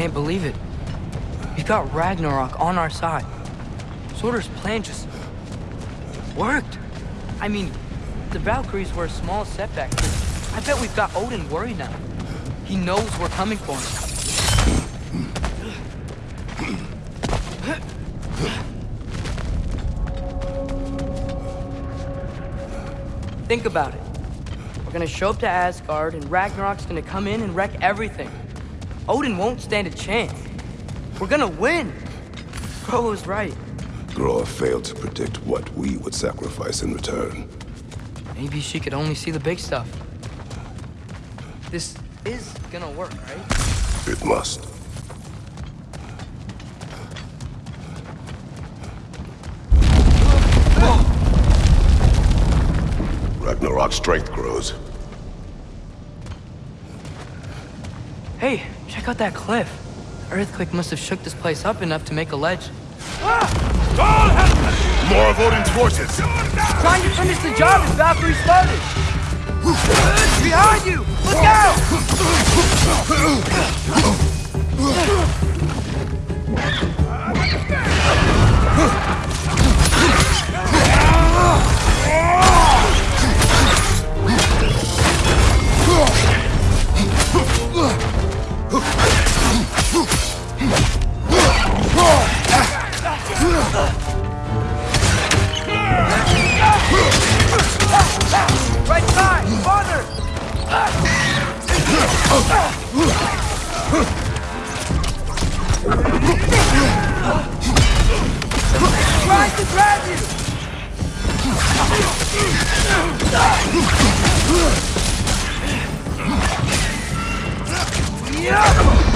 can't believe it. We've got Ragnarok on our side. Surtur's plan just... worked. I mean, the Valkyries were a small setback, I bet we've got Odin worried now. He knows we're coming for him. Think about it. We're gonna show up to Asgard, and Ragnarok's gonna come in and wreck everything. Odin won't stand a chance. We're gonna win. Bro was right. Groa failed to predict what we would sacrifice in return. Maybe she could only see the big stuff. This is gonna work, right? It must. Ragnarok's strength grows. Hey, check out that cliff. Earthquake must have shook this place up enough to make a ledge. More of Odin's forces! Trying to finish the job as Valkyrie started! Behind you! Look out! Right side! Father! Trying to grab you! Get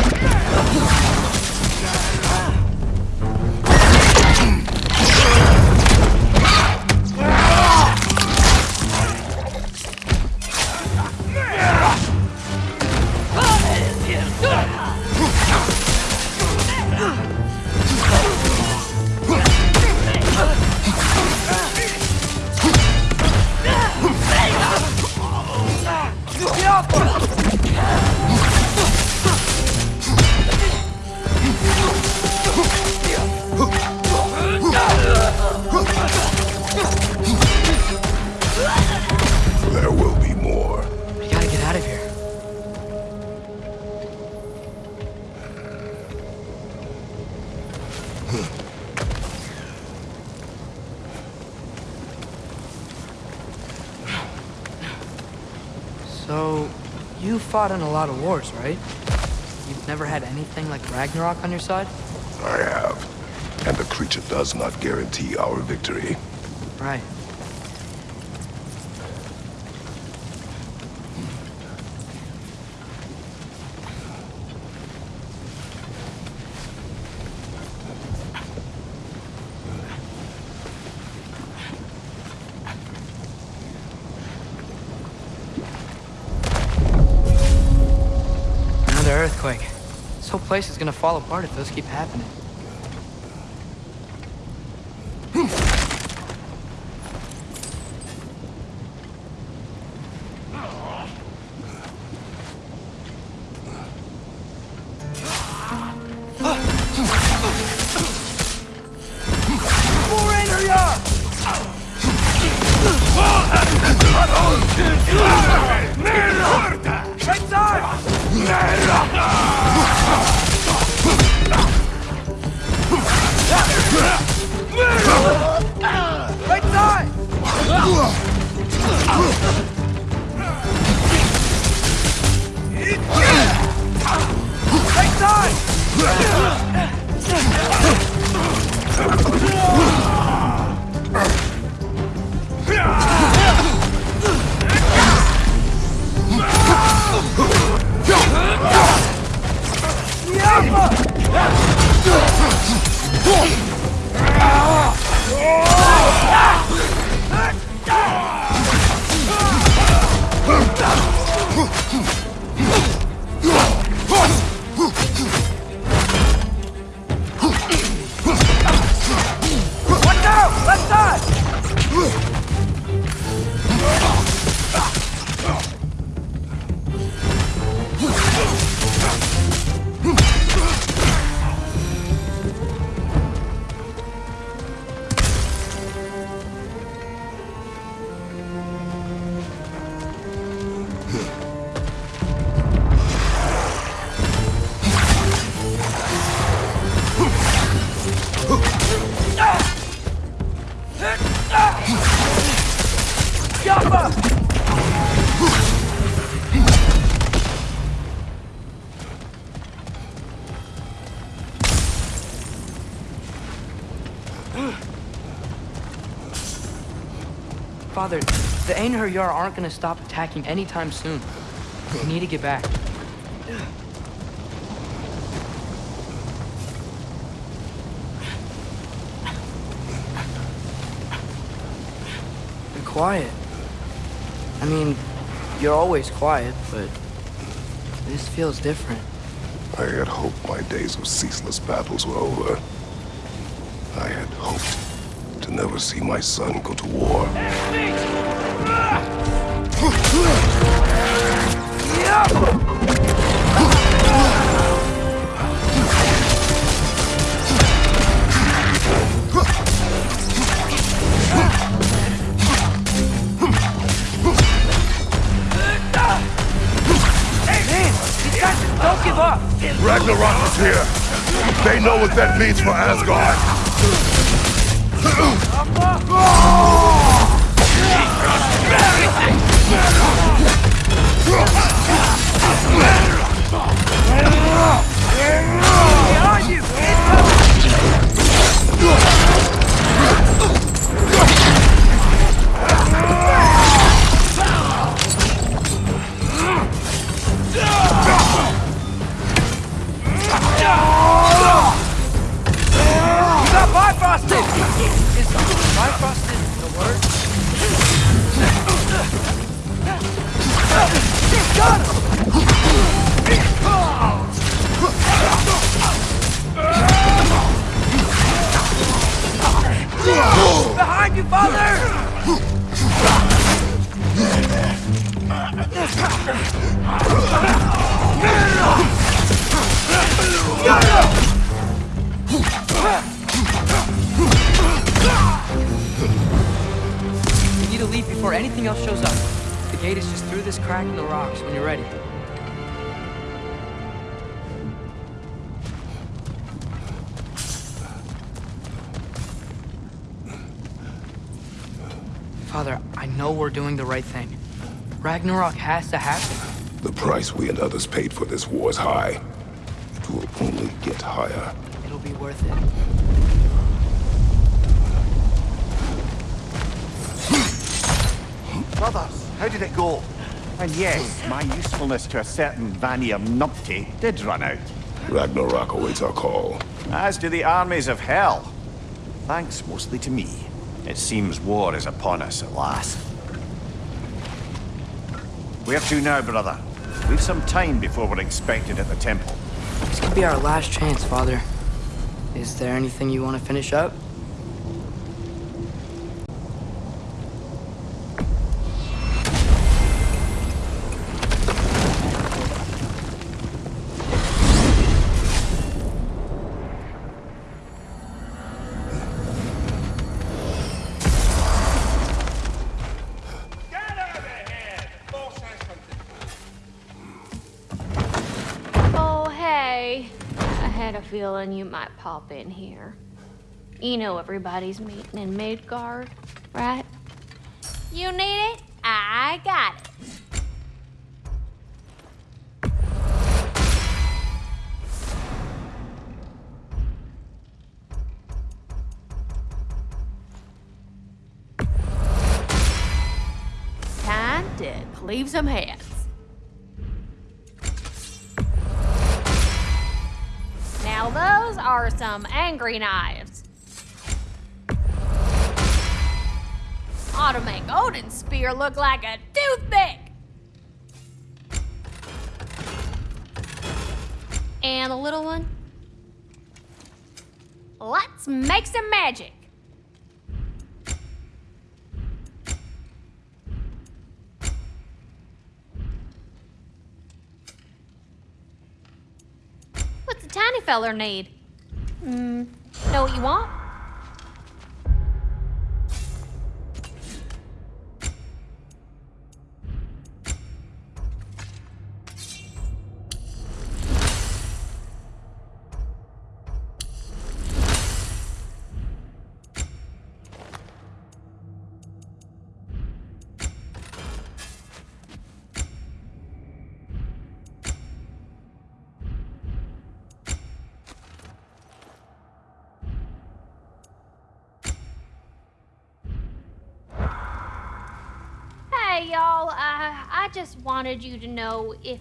So, you fought in a lot of wars, right? You've never had anything like Ragnarok on your side? I have. And the creature does not guarantee our victory. Right. Place is gonna fall apart if those keep happening. The Einherjar aren't gonna stop attacking anytime soon. We need to get back. You're quiet. I mean, you're always quiet, but this feels different. I had hoped my days of ceaseless battles were over. I had hoped to never see my son go to war. Ragnarok is here! They know what that means for Asgard! Behind you! Incoming! You Ragnarok has to happen. The price we and others paid for this war is high. It will only get higher. It'll be worth it. Brothers, how did it go? And yes, my usefulness to a certain Vanir numpty did run out. Ragnarok awaits our call. As do the armies of hell. Thanks mostly to me. It seems war is upon us at last. Where to now, brother? We've some time before we're expected at the temple. This could be our last chance, Father. Is there anything you want to finish up? Had a feeling you might pop in here. You know everybody's meeting in Midgard, right? You need it? I got it. Time to cleave some heads. Are some angry knives. Ought to make Odin's spear look like a toothpick. And the little one? Let's make some magic. What's the tiny feller need? Hmm, know what you want? Just wanted you to know if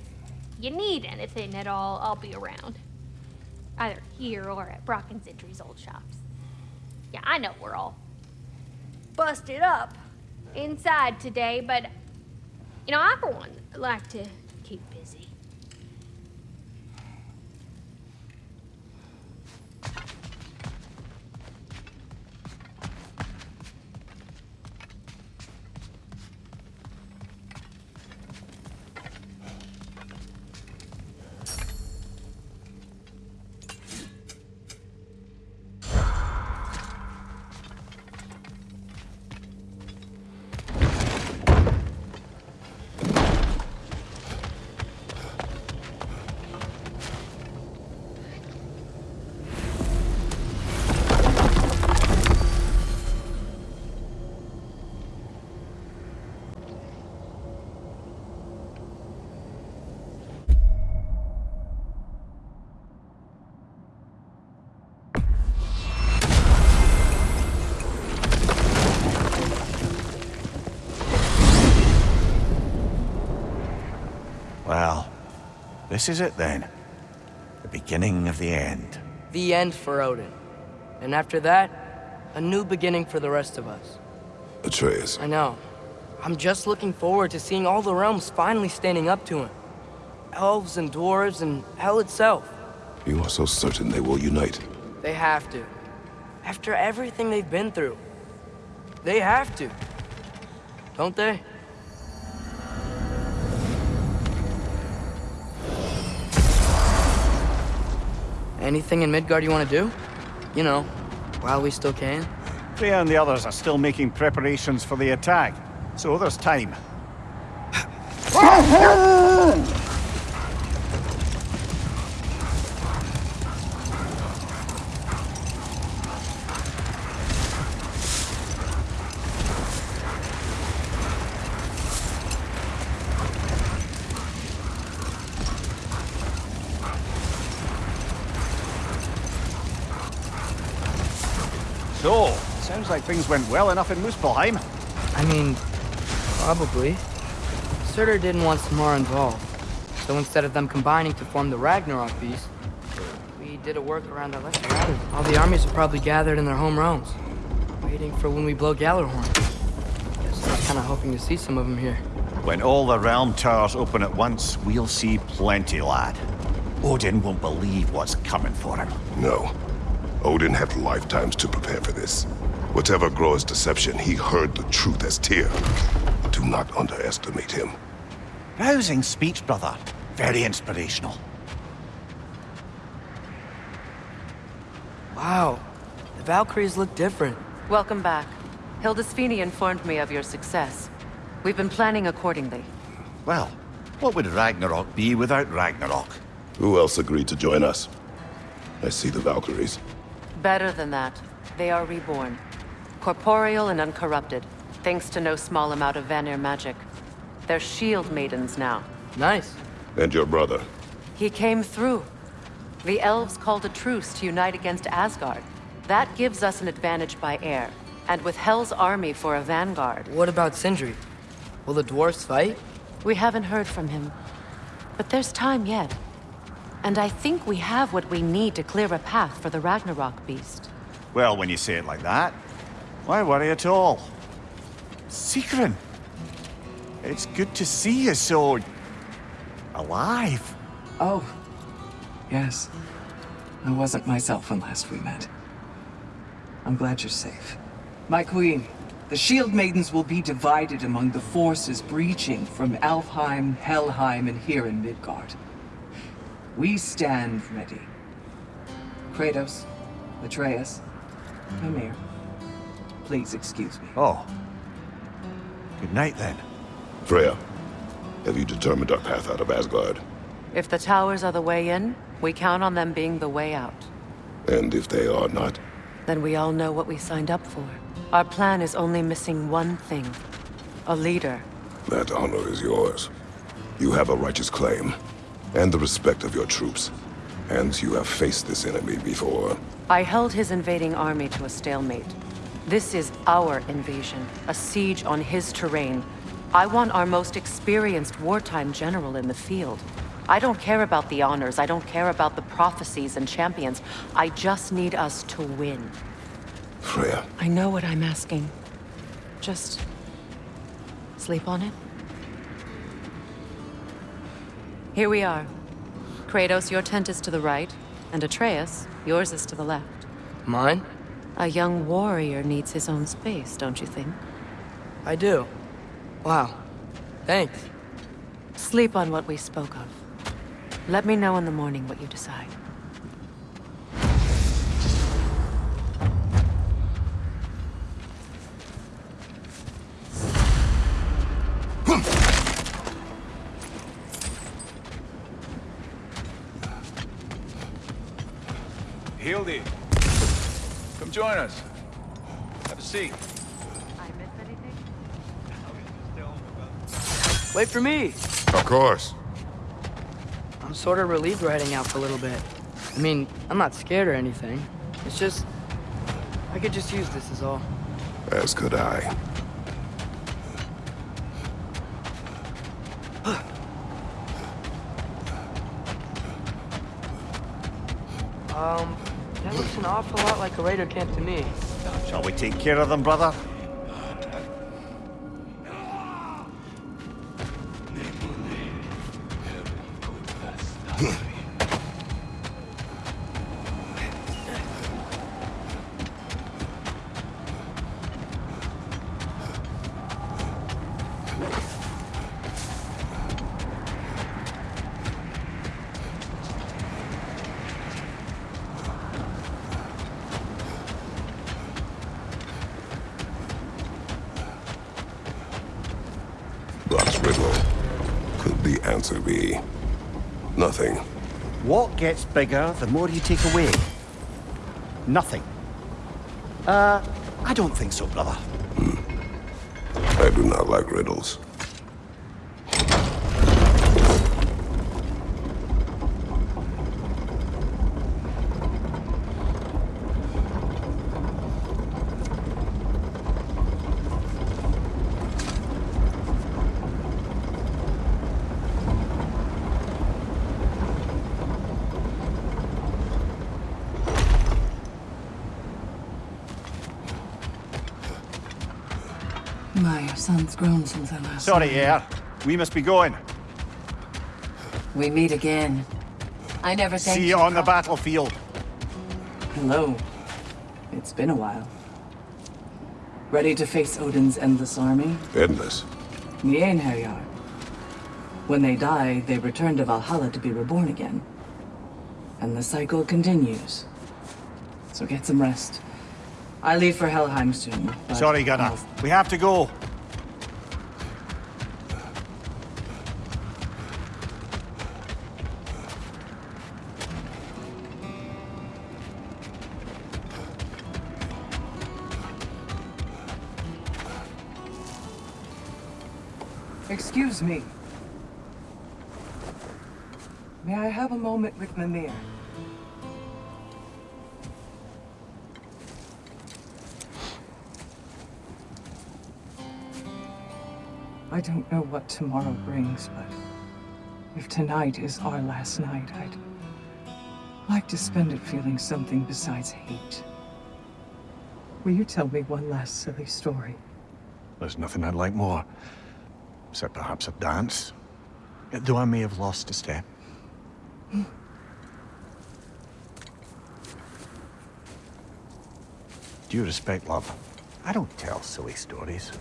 you need anything at all, I'll be around. Either here or at Brok and Sindri's old shops. Yeah, I know we're all busted up inside today, but you know, I for one like to this is it then. The beginning of the end. The end for Odin. And after that, a new beginning for the rest of us. Atreus, I know. I'm just looking forward to seeing all the realms finally standing up to him. Elves and dwarves and hell itself. you are so certain they will unite. They have to. After everything they've been through. They have to. Don't they? Anything in Midgard you want to do? You know, while we still can. Freya and the others are still making preparations for the attack, so there's time. So, sounds like things went well enough in Muspelheim. I mean, probably. Surtur didn't want Sinmara involved. So instead of them combining to form the Ragnarok beast, we did a workaround that left it out. All the armies are probably gathered in their home realms, waiting for when we blow Gjallarhorn. Guess I was kind of hoping to see some of them here. When all the realm towers open at once, we'll see plenty, lad. Odin won't believe what's coming for him. No. Odin had lifetimes to prepare for this. Whatever Groa's deception, he heard the truth as Tyr. Do not underestimate him. Rousing speech, brother. Very inspirational. Wow, the Valkyries look different. Welcome back. Hildisvini informed me of your success. We've been planning accordingly. Well, what would Ragnarok be without Ragnarok? Who else agreed to join us? I see the Valkyries. Better than that, they are reborn. Corporeal and uncorrupted, thanks to no small amount of Vanir magic. They're shield maidens now. Nice. And your brother. He came through. The elves called a truce to unite against Asgard. That gives us an advantage by air. And with Hell's army for a vanguard, What about Sindri? Will the dwarves fight? we haven't heard from him. But there's time yet. And I think we have what we need to clear a path for the Ragnarok beast. Well, when you say it like that, why worry at all? Secret. It's good to see you so... alive. Oh, yes. I wasn't myself when last we met. I'm glad you're safe. My queen, the Shield Maidens will be divided among the forces breaching from Alfheim, Helheim, and here in Midgard. We stand ready. Kratos, Atreus, Mimir, please excuse me. Oh. Good night, then. Freya, have you determined our path out of Asgard? If the towers are the way in, we count on them being the way out. And if they are not? Then we all know what we signed up for. Our plan is only missing one thing. A leader. That honor is yours. You have a righteous claim, and the respect of your troops. And you have faced this enemy before. I held his invading army to a stalemate. This is our invasion, a siege on his terrain. I want our most experienced wartime general in the field. I don't care about the honors, I don't care about the prophecies and champions. I just need us to win. Freya, I know what I'm asking. Just... sleep on it? Here we are. Kratos, your tent is to the right, and Atreus, yours is to the left. Mine? A young warrior needs his own space, don't you think? I do. Wow. Thanks. Sleep on what we spoke of. Let me know in the morning what you decide. Wait for me. of course. I'm sort of relieved we're out for a little bit. I mean, I'm not scared or anything. It's just... I could just use this is all. As could I. Um, that looks an awful lot like a raider camp to me. Shall we take care of them, brother? Gets bigger the more you take away? Nothing. Uh, I don't think so, brother. I do not like riddles. My, son's grown since I last Sorry, saw him. Air. We must be going. We meet again. I never thanked See you on the battlefield. Hello. It's been a while. Ready to face Odin's endless army? Endless. The Einherjar. When they die, they return to Valhalla to be reborn again. And the cycle continues. So get some rest. I leave for Helheim soon. Sorry, Gunnar. We have to go. Excuse me. May I have a moment with Mimir? I don't know what tomorrow brings, but if tonight is our last night, I'd like to spend it feeling something besides hate. Will you tell me one last silly story? There's nothing I'd like more. Except perhaps a dance. Though I may have lost a step. Due respect, love. I don't tell silly stories.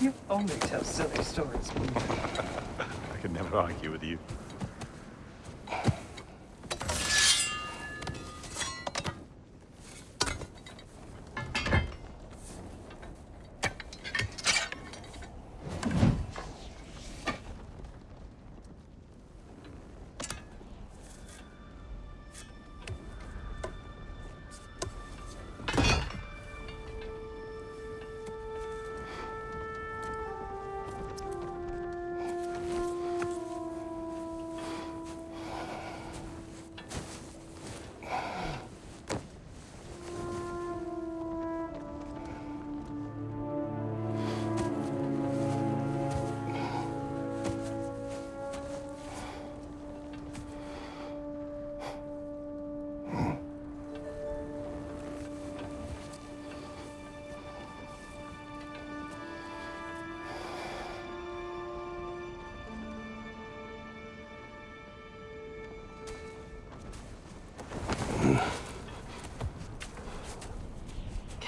You only tell silly stories. I could never argue with you.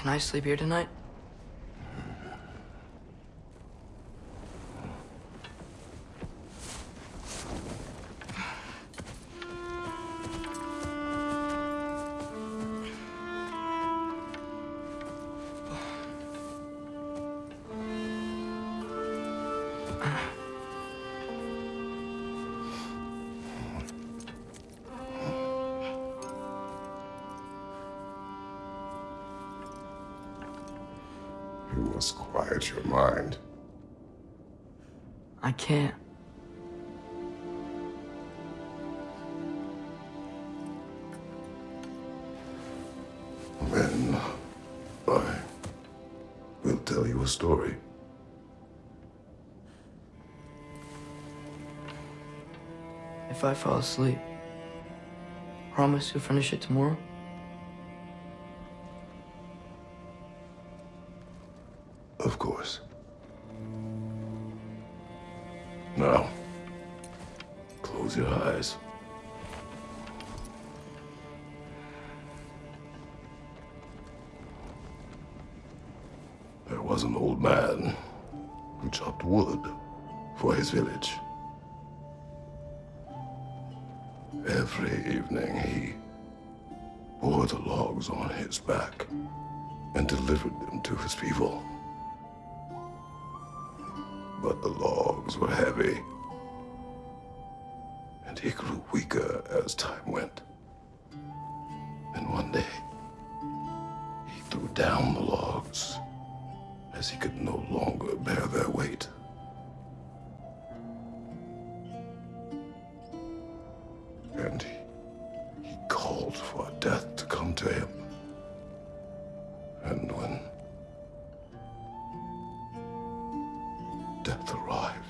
Can I sleep here tonight? I fall asleep, promise you'll finish it tomorrow? Of course. Now, close your eyes. There was an old man who chopped wood for his village. Every evening he bore the logs on his back and delivered them to his people. But the logs were heavy, and he grew weaker as time went. And one day, he threw down the logs as he could no longer death arrived,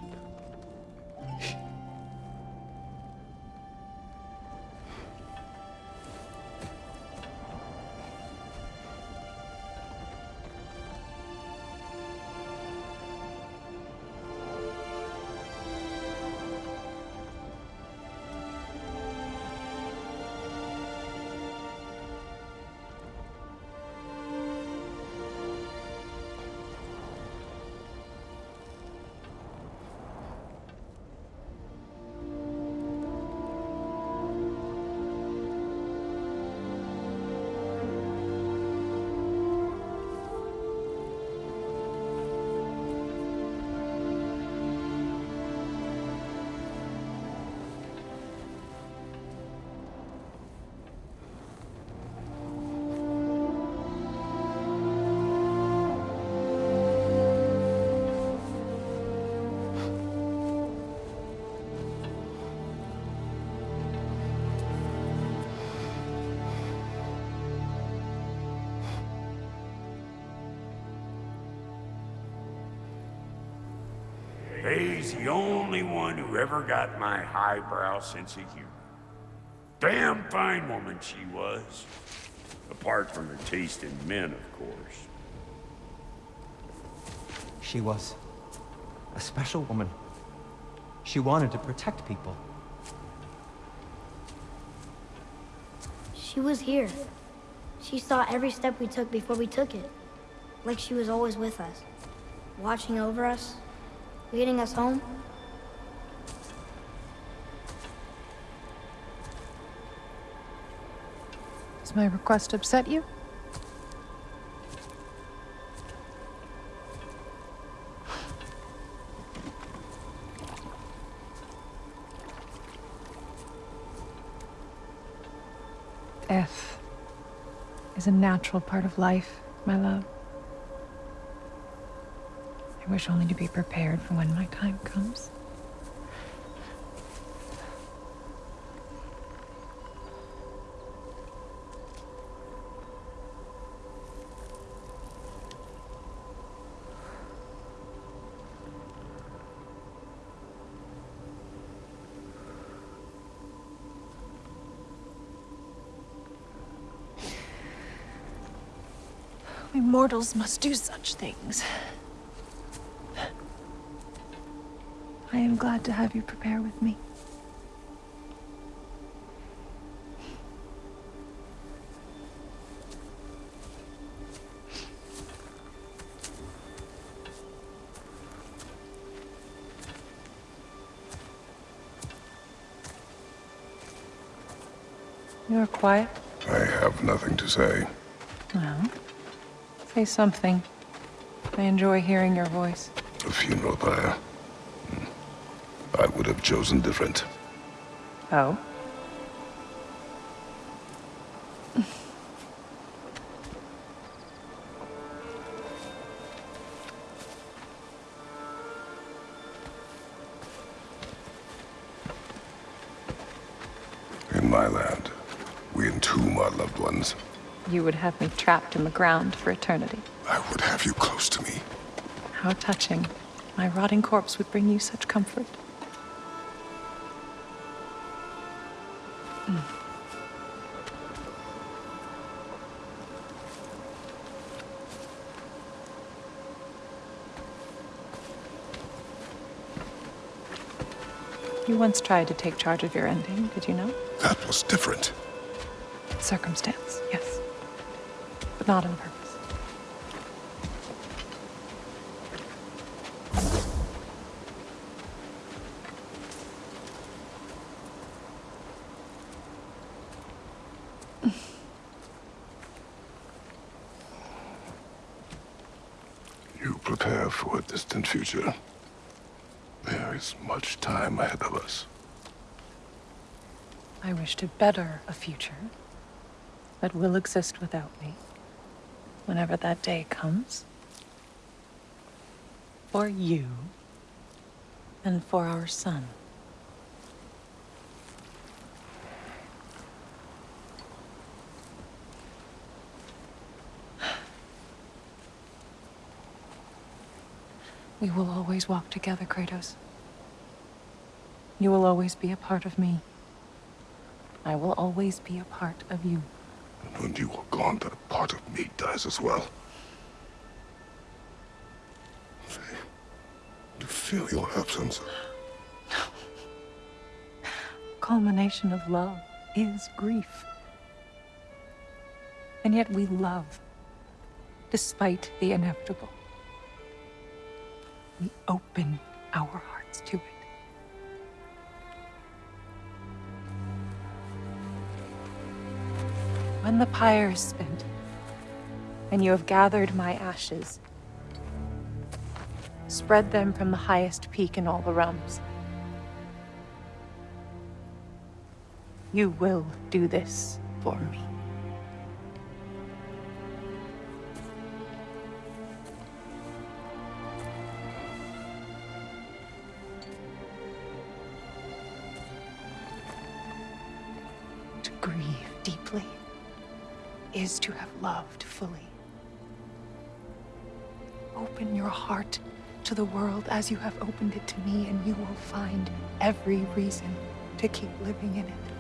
He's the only one who ever got my highbrow sense of humor. Damn fine woman she was. Apart from her taste in men, of course. She was a special woman. She wanted to protect people. She was here. She saw every step we took before we took it. Like she was always with us. Watching over us. Leading us home. Does my request upset you? Death is a natural part of life, my love. Wish only to be prepared for when my time comes. We mortals must do such things. I'm glad to have you prepare with me. You're quiet? I have nothing to say. Well, say something. I enjoy hearing your voice. A funeral pyre. I would have chosen different. Oh? In my land, we entomb our loved ones. You would have me trapped in the ground for eternity. I would have you close to me. How touching. My rotting corpse would bring you such comfort. You once tried to take charge of your ending, did you know? That was different. Circumstance, yes. But not on purpose. You prepare for a distant future. There is much time ahead of us. To better a future that will exist without me whenever that day comes. For you and for our son. We will always walk together, Kratos. You will always be a part of me. I will always be a part of you. And when you are gone, that part of me dies as well. I feel your absence. No. Culmination of love is grief. And yet we love, despite the inevitable. We open our hearts to it. When the pyre is spent, and you have gathered my ashes, spread them from the highest peak in all the realms. You will do this for me. To grieve deeply is to have loved fully. Open your heart to the world as you have opened it to me, and you will find every reason to keep living in it.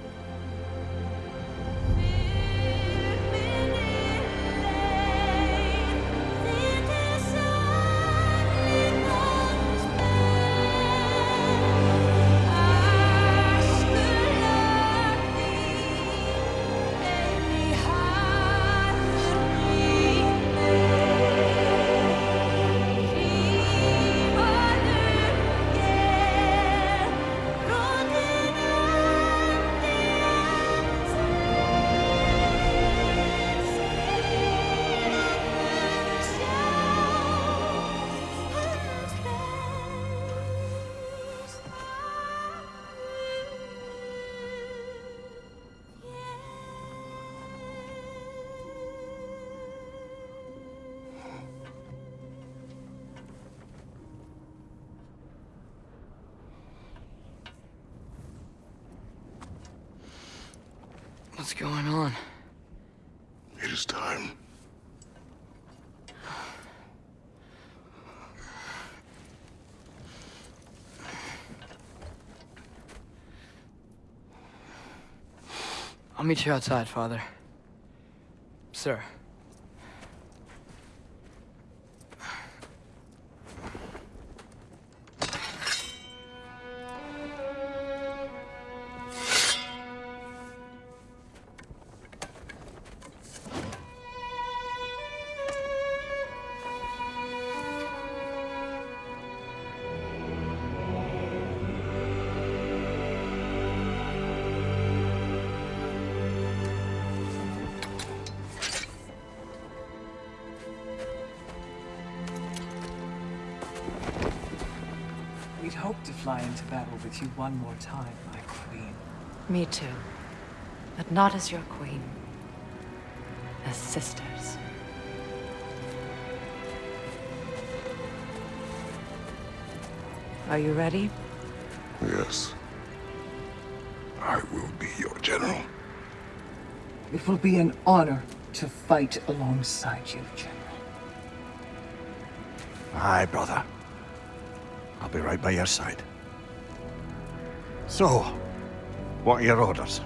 What's going on? It is time. I'll meet you outside, Father. Sir. We'd hoped to fly into battle with you one more time, my queen. Me too. But not as your queen. As sisters. Are you ready? Yes. I will be your general. It will be an honor to fight alongside you, General. Aye, brother. Be right by your side. So, what are your orders?